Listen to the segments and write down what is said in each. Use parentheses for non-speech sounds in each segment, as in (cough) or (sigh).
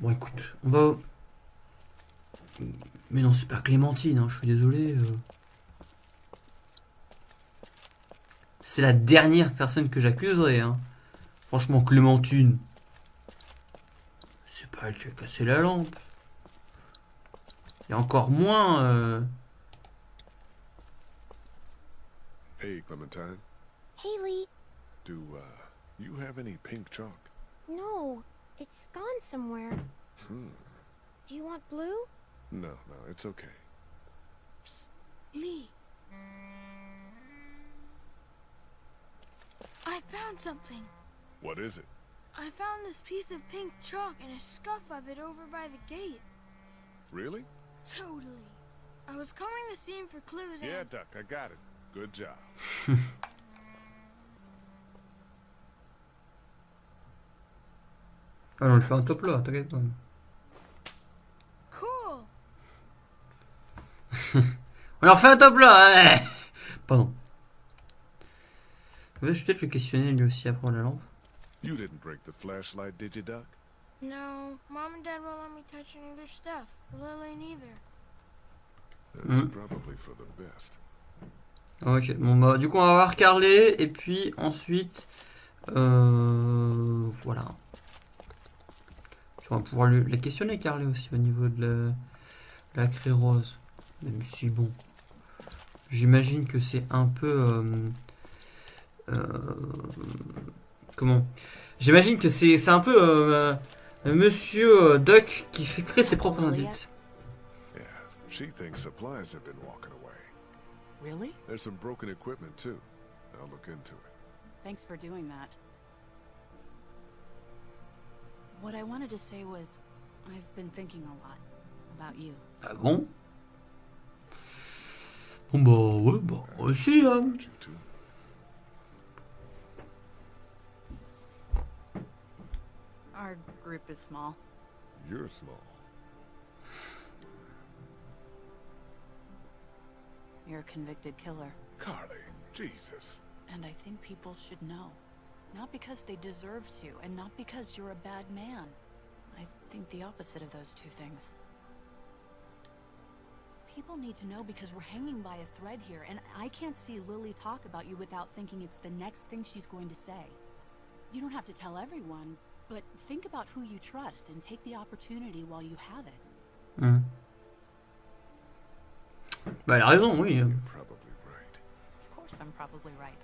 Bon, écoute, on va... Mais non, c'est pas Clémentine, hein, je suis désolé. euh. C'est la dernière personne que j'accuserai. Hein. Franchement, Clémentine. C'est pas elle qui a cassé la lampe. Et encore moins... euh, Hey, Clementine. Haley, Do uh, you have any pink chalk? no, it's gone somewhere. Hmm. Do you want blue? No, no, it's okay. Lee. I found something. What is it? I found this piece of pink chalk and a scuff of it over by the gate. Really? Totally. I was combing the scene for clues Yeah, and Duck, I got it. Good job. (laughs) Ah, on lui fait un top là, t'inquiète pas. cool. (laughs) On leur fait un top là ouais. Pardon. Je vais peut-être le questionner lui aussi après la lampe. You didn't break the flashlight, did you, Duck? No, mom and dad won't let me touch any of their stuff. Lily neither. That's Mhm. probably for the best. Ok, bon bah du coup on va voir Carlet et puis ensuite euh, voilà. Tu vas pouvoir lui- la questionner Carlet aussi au niveau de la, la craie rose. Même si bon, j'imagine que c'est un peu euh, euh, comment? J'imagine que c'est c'est un peu euh, Monsieur euh, Duck qui fait créer ses propres indices. Yeah, she thinks supplies have been walking away. Really? There's some broken equipment, too. I'll look into it. Thanks for doing that. What I wanted to say was, I've been thinking a lot about you. Ah bon Bon bah ouais bah aussi hein. About. Our group is small. You're small. You're a convicted killer. Carly, Jesus. And I think people should know. Not because they deserve to, and not because you're a bad man. I think the opposite of those two things. People need to know because we're hanging by a thread here, and I can't see Lily talk about you without thinking it's the next thing she's going to say. You don't have to tell everyone, but think about who you trust and take the opportunity while you have it. Hmm. Bah elle a raison, oui. You're probably right. Of course, I'm probably right.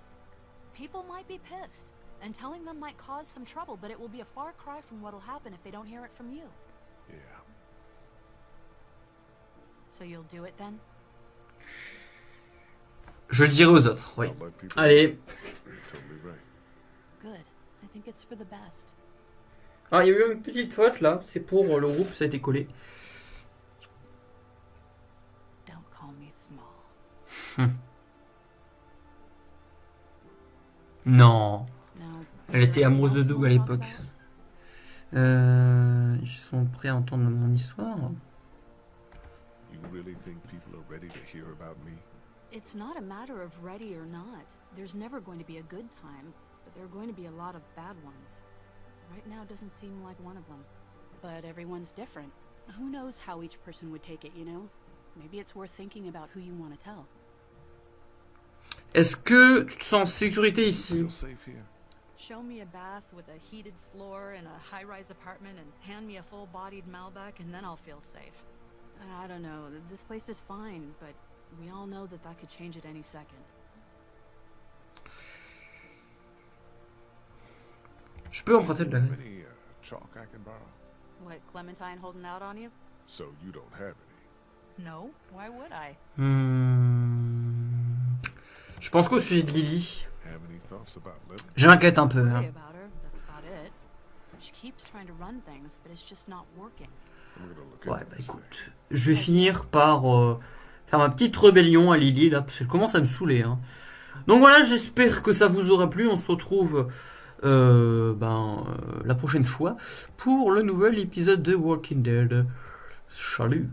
People might be pissed, and telling them might cause some trouble, but it will be a far cry from what'll happen if they don't hear it from you. Yeah. So you'll do it then? Je le dirai aux autres, oui. Allez. You're totally right. Good. I think it's for the best. Alors il y a eu une petite faute là, c'est pour le groupe, ça a été collé. Don't call me small. Non. Elle était amoureuse de Doug à l'époque. Euh, ils sont prêts à entendre mon histoire. You really think people are ready to hear about me? It's not a matter of ready or not. There's never going to be a good time, but there are going to be a lot of bad ones. Right now doesn't seem like one of them. But everyone's different. Who knows how each person would take it, you know? Maybe it's worth thinking about who you want to tell. Est-ce que tu te sens en sécurité ici? Show me a bath with a heated floor in a high-rise apartment and hand me a full-bodied Malbec and then I'll feel safe. I don't know, this place is fine, but we all know that that could change at any second. Je peux emprunter de la Any uh, chalk I can borrow? What, Clementine holding out on you? So you don't have any. No, why would I? Hmm. Je pense qu'au sujet de Lily, J'inquiète un peu. hein. Worry about her, that's about it. She keeps trying to run things, but it's just not working. I'm gonna look Ouais, bah écoute, je vais finir par euh, faire ma petite rébellion à Lily là, parce qu'elle commence à me saouler. hein. Donc voilà, j'espère que ça vous aura plu. On se retrouve euh, ben, euh, la prochaine fois pour le nouvel épisode de Walking Dead. Salut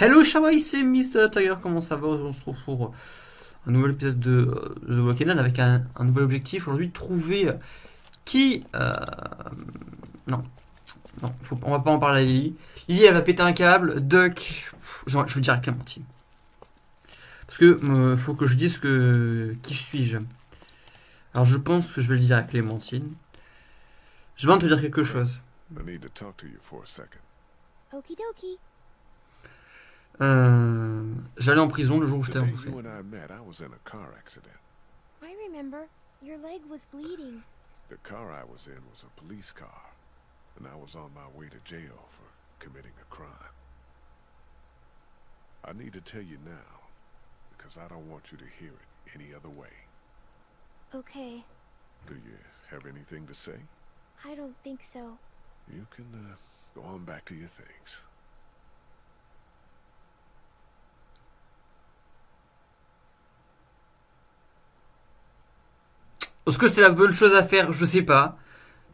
Hello Shawai, c'est Mr. Tiger, comment ça va? On se retrouve pour un nouvel épisode de euh, The Walking Dead avec un, un nouvel objectif aujourd'hui, trouver qui... euh, non. Non, faut, on va pas en parler à Lily. Lily, elle va péter un câble. Duck, je, je veux dire à Clémentine. Parce que euh, faut que je dise que qui suis-je. Alors je pense que je vais le dire à Clémentine. Je vais te dire quelque chose. I need to talk to you for a second. Okie dokie. Euh, J'allais en prison le jour où je The t'ai day rencontré. I met, I was in a car accident. I remember. Your leg was bleeding. The car I was in was a police car, and I was on my way to jail for committing a crime. I need to tell you now, because I don't want you to hear it any other way. Okay. Do you have anything to say? I don't think so. You can uh, go on back to your things. Est-ce que c'est la bonne chose à faire? Je sais pas.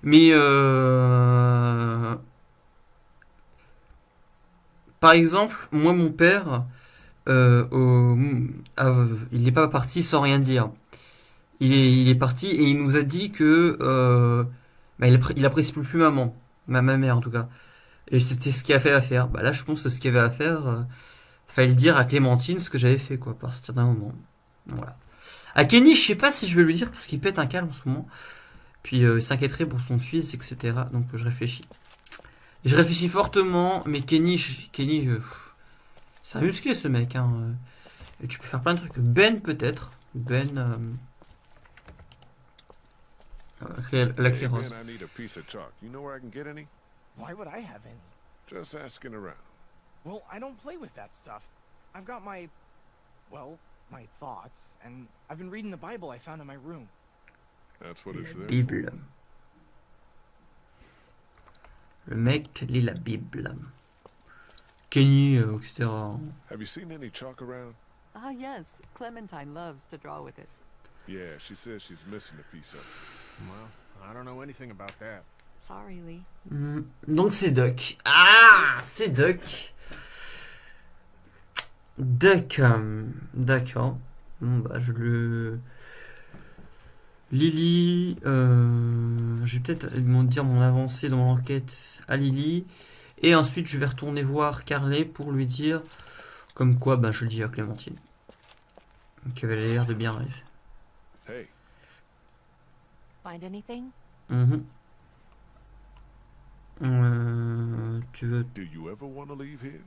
Mais euh... par exemple, moi mon père, euh, il n'est pas parti sans rien dire. Il est, parti et il nous a dit que euh, bah, il, appré- il apprécie plus maman, ma, mère en tout cas. Et c'était ce qu'il a fait à faire. Bah là, je pense que ce qu'il avait à faire, euh, fallait dire à Clémentine ce que j'avais fait quoi, à partir d'un moment. Voilà. À Kenny, je sais pas si je vais lui dire parce qu'il pète un câble en ce moment. Puis euh, il s'inquiéterait pour son fils, etc. Donc je réfléchis. Et je réfléchis fortement, mais Kenny, je- Kenny, je... c'est un musclé ce mec. Hein. euh. Et tu peux faire plein de trucs. Ben peut-être. Ben. euh, euh, La Hey, clérose. man, I need a piece of chalk. You know where I can get any? Why would I have any? Just asking around. Well, I don't play with that stuff. I've got my, well, my thoughts, and I've been reading the Bible I found in my room. That's what it's there. for. Bible. Le mec lit la Bible. Kenny, euh, etc. Have you seen any chalk around? Ah, yes. Clementine loves to draw with it. Yeah, she says she's missing a piece of it. Well, I don't know anything about that. Sorry, Lee. Hmm, Donc c'est Duck. Ah, c'est Duck. D'accord. Bon, bah, je le. Lily. euh, je vais peut-être dire mon avancée dans mon enquête à Lily. Et ensuite, je vais retourner voir Carlet pour lui dire. Comme quoi, bah, je le dis à Clémentine. Qui avait l'air de bien rêver. Hey, Find anything? Mhm. Euh, tu veux. do you ever want to leave here?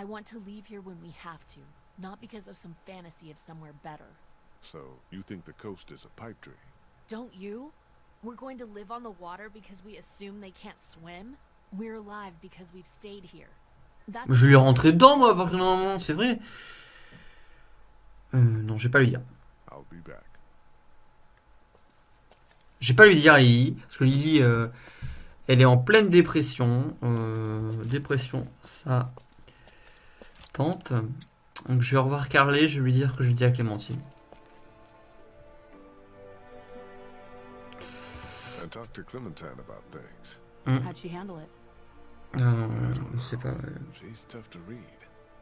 I want to leave here when we have to, not because of some fantasy of somewhere better. So, you think the coast is a pipe dream? Don't you? We're going to live on the water because we assume they can't swim? We're alive because we've stayed here. That's Je lui ai rentré dedans, moi, à partir d'un moment, c'est vrai. Euh, non, je vais pas lui dire. I'll be back. Je vais pas lui dire à Lily, parce que Lily, euh, elle est en pleine dépression. Euh, dépression, ça tente. Donc je vais revoir Carlet, je vais lui dire que j'ai dit à Clémentine. And talk to Clementine about things. How'd she handle it? Euh, je sais pas. euh, She's tough to read.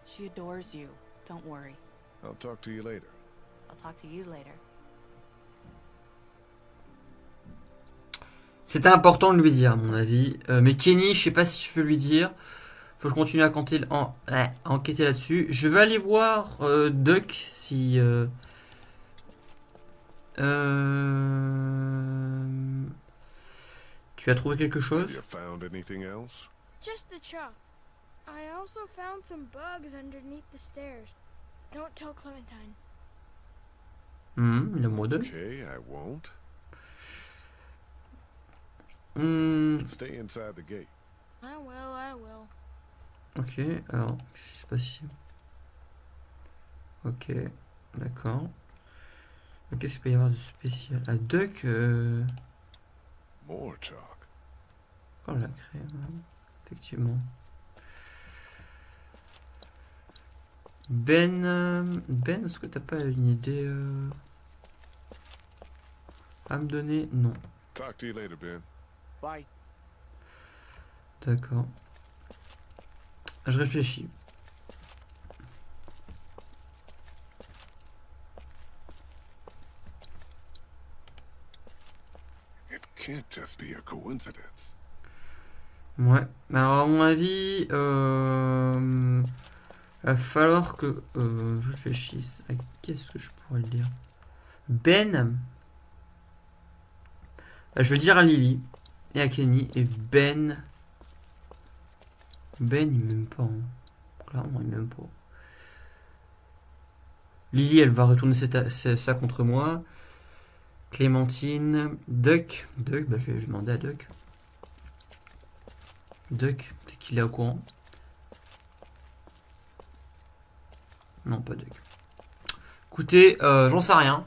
She adores you. Don't worry. I'll talk to you later. I'll talk to you later. C'était important de lui dire, à mon avis. Euh, mais Kenny, je sais pas si je veux lui dire. Faut que je continue à, compter- en- à enquêter là-dessus. Je vais aller voir euh, Duck si. euh, euh, tu as trouvé quelque chose? you found anything else? Just the chalk. I also found some bugs underneath the stairs. Don't tell Clementine. Hmm, mot d'œil. Okay, I won't. Hmm, Stay inside the gate. I will, I will. Ok, alors, qu'est-ce qui se passe ici? Ok, d'accord. Qu'est-ce qu'il peut y avoir de spécial La Duck, euh, More chalk. quand on l'a créé, ouais, effectivement. Ben, euh, Ben, est-ce que t'as pas une idée euh, à me donner? Non, Talk to you later, Ben. Bye. d'accord. Je réfléchis. It can't just be a coincidence. Ouais. Alors, à mon avis, euh, va falloir que euh, je réfléchisse à qu'est-ce que je pourrais le dire. Ben. Euh, Je vais dire à Lily et à Kenny. Et Ben. Ben, il m'aime pas. hein. Clairement, il m'aime pas. Lily, elle va retourner ça contre moi. Clémentine. Duck. Duck, bah, je vais demander à Duck. Duck, peut-être qu'il est au courant. Non, pas Duck. Écoutez, euh, j'en sais rien.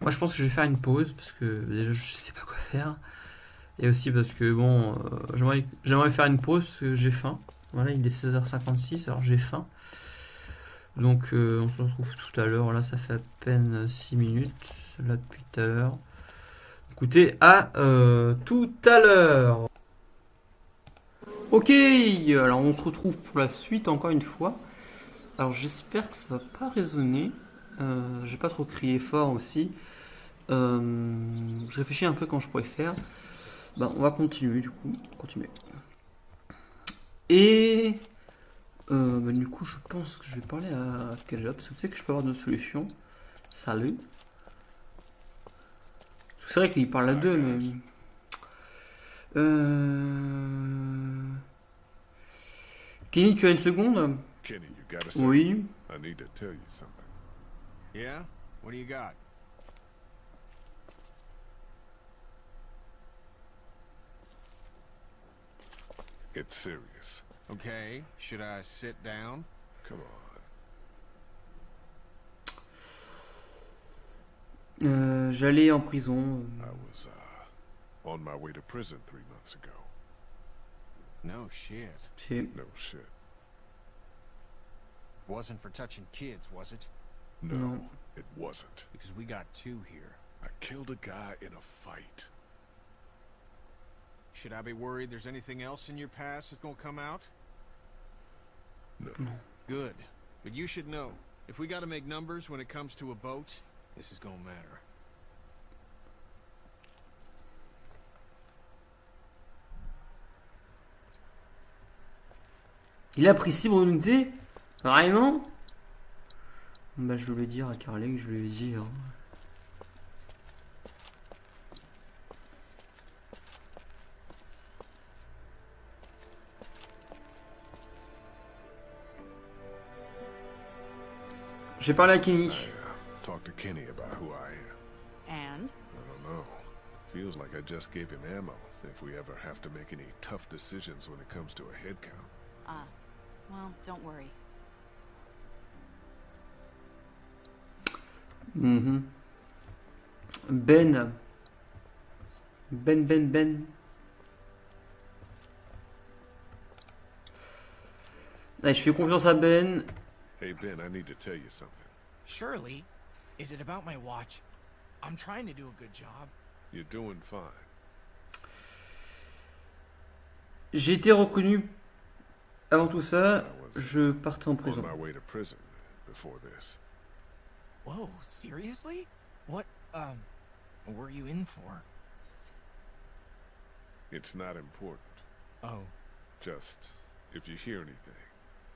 Moi, je pense que je vais faire une pause parce que déjà, je sais pas quoi faire. Et aussi parce que, bon, euh, j'aimerais faire une pause parce que j'ai faim. Voilà, il est 16h56, alors j'ai faim. Donc, euh, on se retrouve tout à l'heure. Là, ça fait à peine 6 minutes. Là, depuis tout à l'heure. Écoutez, à euh, tout à l'heure. Ok, alors on se retrouve pour la suite encore une fois. Alors j'espère que ça va pas résonner. Euh, J'ai pas trop crié fort aussi. Euh, je réfléchis un peu quand je pourrais faire. Ben, on va continuer du coup. Continuer. Et euh, ben, du coup, je pense que je vais parler à Kaja parce que tu sais que je peux avoir deux solutions. Salut. Parce que C'est vrai qu'il parle à deux, mais. Euh... Kenny, tu as une seconde? Kenny, you got a second? Oui. I need to tell you something. Yeah? What do you got? It's serious. Okay, should I sit down? Come on. Euh, J'allais en prison. I was uh, on my way to prison three months ago. No shit. C'est... No shit. Wasn't for touching kids, was it? No, No. it wasn't. Because we got two here. I killed a guy in a fight. Should I be worried there's anything else in your past that's gonna come out? No. Good. But you should know, if we gotta make numbers when it comes to a boat, this is gonna matter. Il a pris 6 unités Vraiment? Bah je voulais dire à Carly que je lui ai dit. hein. J'ai parlé à Kenny. I uh, talked to Kenny about who I am. And? I don't know. Feels like I just gave him ammo if we ever have to make any tough decisions when it comes to a head count. Ah. Well, don't worry. Mhm. Ben. Ben, Ben, Ben. Allez, je fais confiance à Ben. Hey, Ben, I need to tell you something. Surely. Is it about my watch? I'm trying to do a good job. You're doing fine. J'ai été reconnu avant tout ça. Je partais en on prison. my way to prison before this. Whoa, seriously? What, um, were you in for? It's not important. Oh. Just, if you hear anything,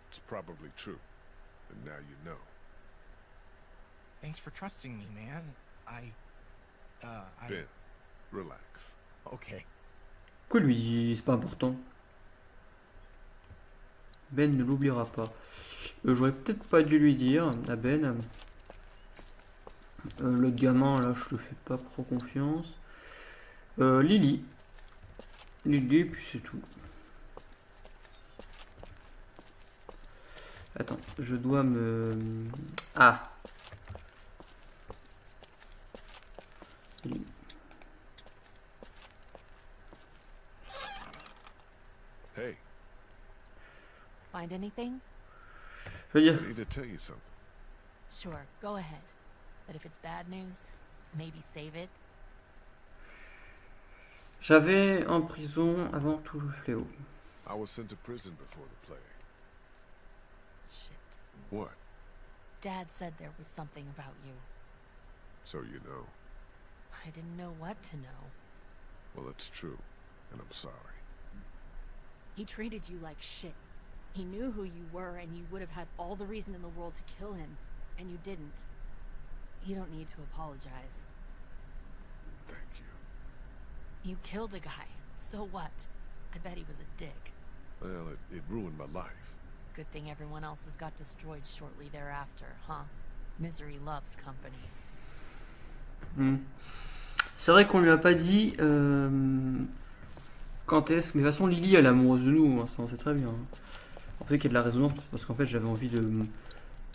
it's probably true. And now you know. Thanks for trusting me, man. I, uh, I... Ben, relax. Okay. Pourquoi lui dit c'est pas important Ben ne l'oubliera pas. Euh, J'aurais peut-être pas dû lui dire à Ben. Euh, L'autre gamin là, je le fais pas trop confiance. Euh, Lily. Lily, puis c'est tout. Attends, je dois me. Ah. Hey, Find anything? Je veux dire, I need to tell you something. Sure, go ahead. But if it's bad news, maybe save it. j'avais en prison avant tout le fléau. I was sent to prison before the plague. What? Dad said there was something about you. So you know. I didn't know what to know. Well, it's true, and I'm sorry. He treated you like shit. He knew who you were, and you would have had all the reason in the world to kill him, and you didn't. You don't need to apologize. Thank you. You killed a guy. So what? I bet he was a dick. Well, it, it ruined my life. Good thing everyone else's got destroyed shortly thereafter, huh? Misery loves company. Hmm. C'est vrai qu'on lui a pas dit euh, quand est-ce. Mais de toute façon, Lily, elle est amoureuse de nous, hein, ça on sait très bien. En fait, qu'il y a de la résonance, parce qu'en fait, j'avais envie de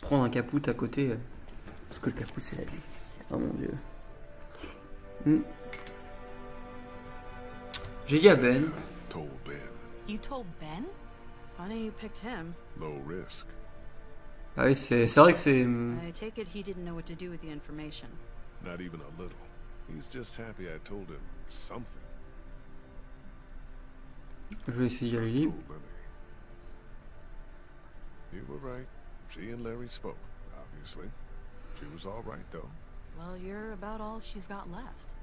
prendre un caput à côté. euh, Parce que le caput, c'est la vie. Oh mon dieu. Hmm. J'ai dit à Ben. Told Ben. You told Ben? Funny you picked him. Low risk. Ah oui, c'est c'est vrai que c'est. I take it he didn't know what to do with the information. Not even a little. He's just happy I told him something. Je vais essayer à I Lily. You were right. She and Larry spoke, obviously. She was all right, though. Well, you're about all she's got left.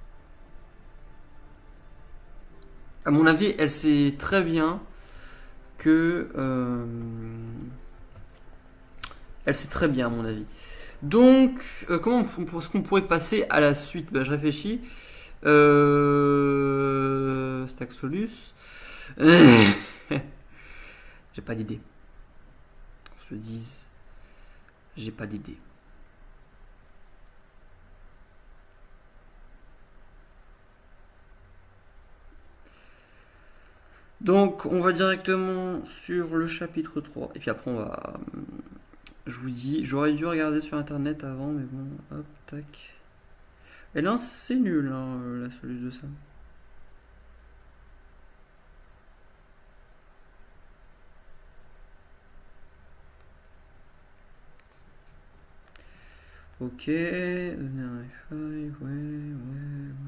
À mon avis, elle sait très bien que. euh, Elle sait très bien, à mon avis. Donc, euh, comment est-ce qu'on pourrait passer à la suite? Bah, Je réfléchis. Euh... Staxolus. (laughs) J'ai pas d'idée. Qu'on se le dise. J'ai pas d'idée. Donc, on va directement sur le chapitre 3. Et puis après, on va. hum, Je vous dis, j'aurais dû regarder sur internet avant, mais bon, hop, tac. Et là, c'est nul, hein, la solution de ça. Ok, donner un ouais, ouais, ouais.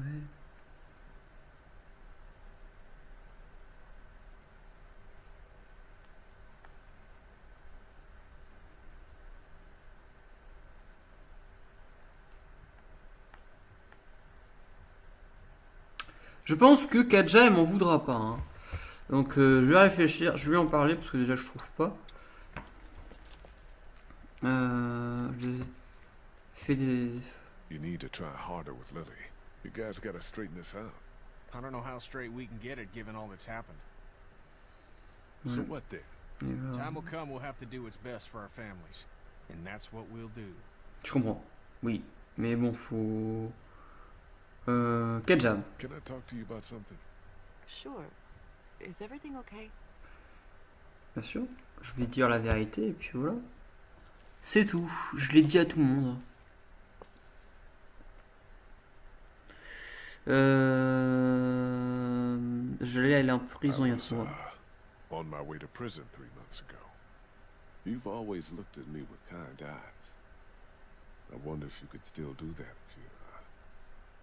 Je pense que Kaja elle m'en voudra pas. hein. Donc euh, je vais réfléchir, je vais en parler parce que déjà je trouve pas. Euh, fait des. You need to try harder with Lily. You guys gotta straighten this out. I don't know how straight we can get it given all that's happened. So Ouais. what then? Voilà. Time will come we'll have to do what's best for our families. And that's what we'll do. Je comprends. Oui, mais bon, faut. Euh, Kaja, Can I talk to you about something? Sure. Is everything okay? bien sûr. Je vais dire la vérité et puis voilà. C'est tout. Je l'ai dit à tout le monde. Euh... Je l'ai aller en prison I hier was, soir. uh, on my way to prison three months ago. You've always looked at me with kind eyes. I wonder if you could still do that if you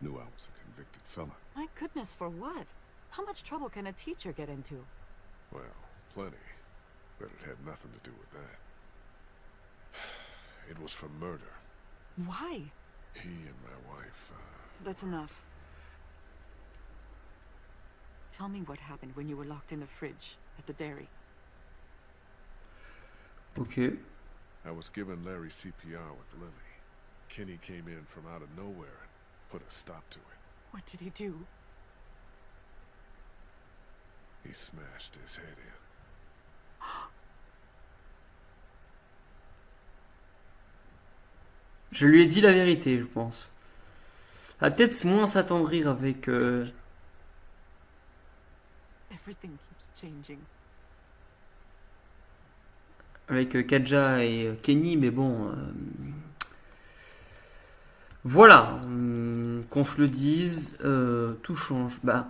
knew I was a convicted felon. My goodness, for what? How much trouble can a teacher get into? Well, plenty. But it had nothing to do with that. (sighs) It was for murder. Why? He and my wife, uh, That's enough. Tell me what happened when you were locked in the fridge at the dairy. Ok. I was giving Larry CPR with Lily. Kenny came in from out of nowhere and put a stop to it. What did he do? He smashed his head in. (gasps) Je lui ai dit la vérité, je pense. Va peut-être moins s'attendrir avec. euh, Everything keeps changing. avec euh, Kaja et euh, Kenny, mais bon. euh, Voilà, hum, qu'on se le dise, euh, tout change. Bah,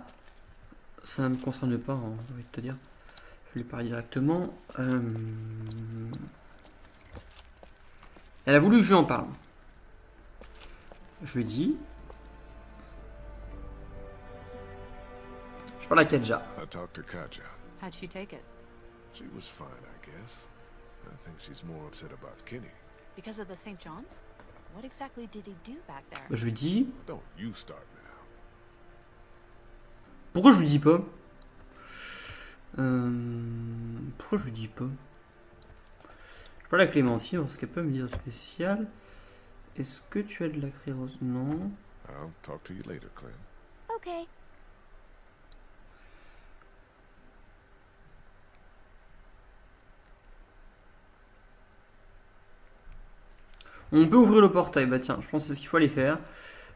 ça ne me concerne pas, hein, j'ai envie de te dire. Je lui parle directement. Euh, Elle a voulu que je lui en parle. Je lui dis. Je parle à Kaja. I talked to Katja. How'd she take it? She was fine, I guess. I think she's more upset about Kenny. Because of the St. John's? What exactly did he do back there? Je lui dis. Don't you start now. Pourquoi je lui dis pas? Euh, Pourquoi je lui dis pas? Je parle à Clémentine, voir ce qu'elle peut me dire spécial. Est-ce que tu as de la craie rose Non. I'll talk to you later, Clem. Okay. On peut ouvrir le portail, bah tiens, je pense que c'est ce qu'il faut aller faire.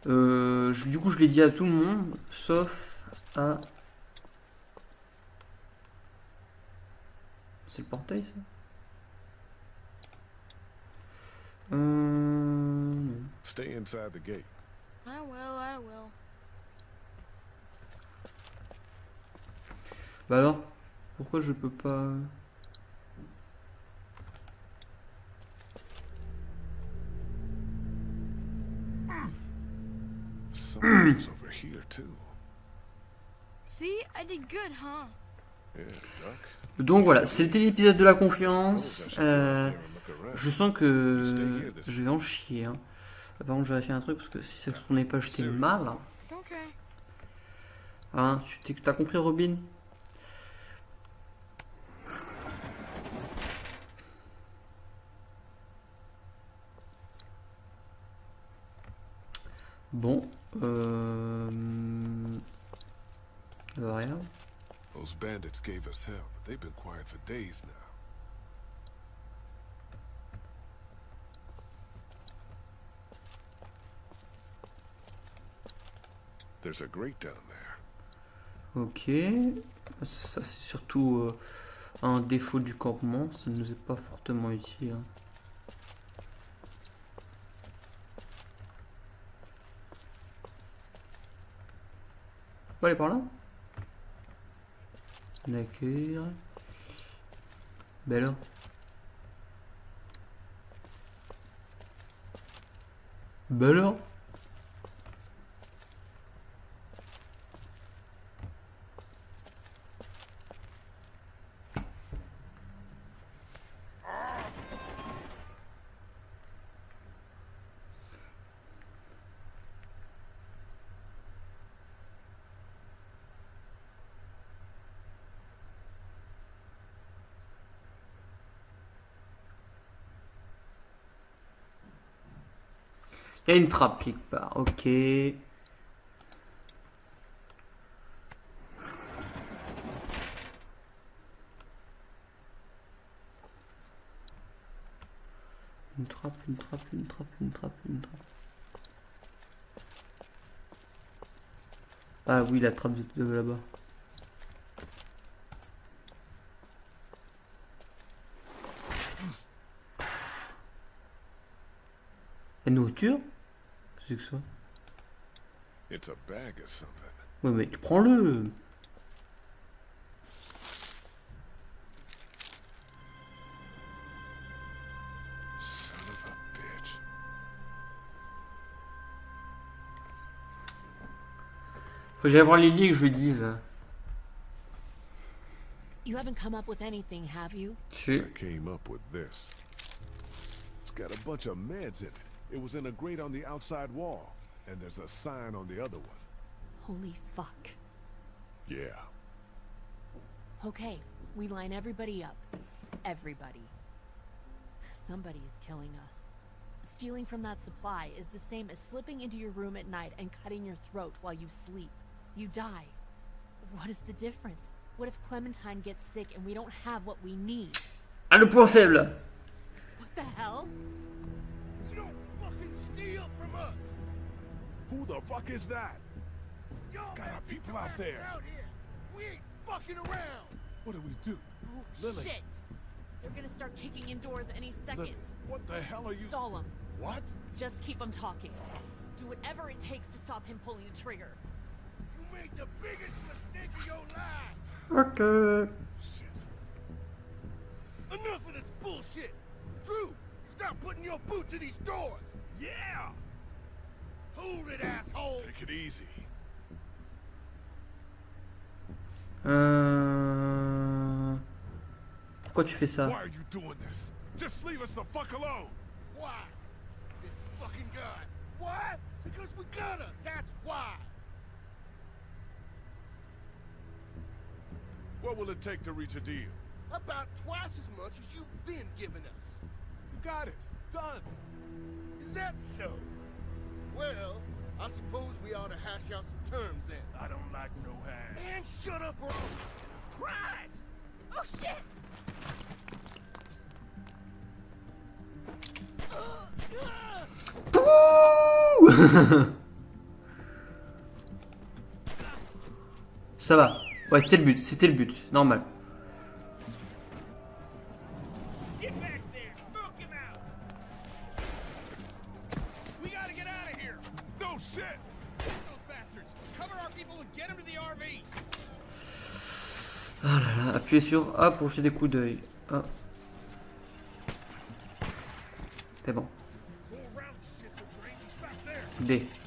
Euh, je- du coup, je l'ai dit à tout le monde, sauf à... C'est le portail, ça? Euh... non. Stay inside the gate. I will, I will. Bah alors Pourquoi je peux pas... Someone's over here too? See, I did good, huh? Yeah, Duck. Donc voilà, c'était l'épisode de la confiance. Euh, je sens que je vais en chier. Hein. Par contre, je vais faire un truc parce que si ça se tournait pas, j'étais mal. hein. Hein, tu t'es- t'as compris, Robin? Bon, euh... euh, rien. Those bandits gave us hell, but they've been quiet for days now. There's a grate down there. Ok, ça c'est surtout euh, un défaut du campement, ça ne nous est pas fortement utile. hein. Va aller par là. D'accord. Ben alors Il y a une trappe quelque part, ok. Une trappe, une trappe, une trappe, une trappe, une trappe. Ah oui, la trappe de, là-bas. La nourriture? C'est que ça It's a bag or something. Ouais, mais tu prends-le Son of a bitch. Faut que j'aille voir Lily et que je lui dise. You haven't come up with anything, have you? Si. I came up with this. It's got a bunch of meds in it. It was in a grate on the outside wall. And there's a sign on the other one. Holy fuck. Yeah. Okay, we line everybody up. Everybody. Somebody is killing us. Stealing from that supply is the same as slipping into your room at night and cutting your throat while you sleep. You die. What is the difference? What if Clementine gets sick and we don't have what we need? Le point faible What the hell? You steal from us! Who the fuck is that? Y'all Got our people out there. Out here. We ain't fucking around! What do we do? Oh, Lily. shit! They're gonna start kicking in doors any second. Lily, what the hell are you? Stall them. What? Just keep him talking. Do whatever it takes to stop him pulling the trigger. You made the biggest mistake of your life! Ok. Shit. Enough of this bullshit! Drew, stop putting your boot to these doors! Yeah! Hold it, asshole! Take it easy. Euh... Pourquoi tu fais ça Why are you doing this? Just leave us the fuck alone. Why? This fucking guy. Why? Because we gotta. That's why. What will it take to reach a deal? About twice as much as you've been giving us. You got it. Done. Is that so? Well, I suppose we ought to hash out some terms then. I don't like no hand. And shut up or... Christ! Oh shit! Pouh (laughs) Ça va. Ouais, c'était le but, c'était le but, normal. Sur A pour jeter des coups d'œil. Ah. C'est bon. Go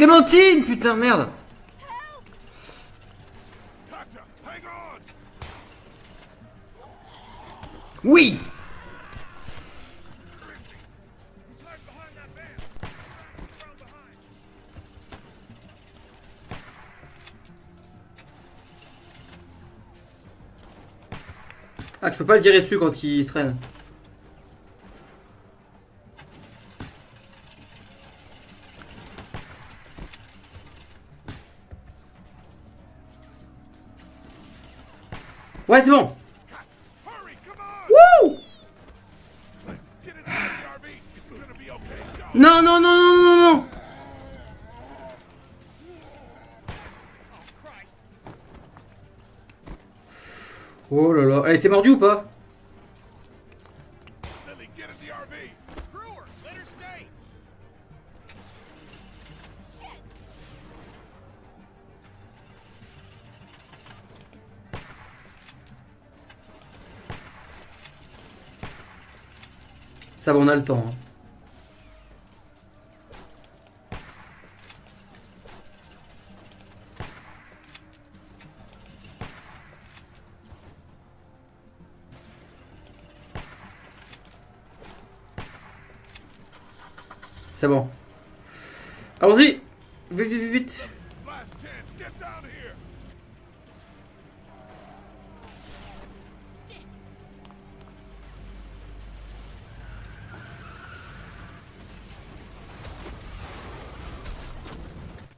Clémentine Putain, merde! Oui! Ah, tu peux pas le tirer dessus quand il traîne. Ouais, c'est bon! Wouh! Non, non, non, non, non, non Oh! Oh là là, elle était mordue ou pas? Ça va, on a le temps. hein. C'est bon.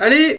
Allez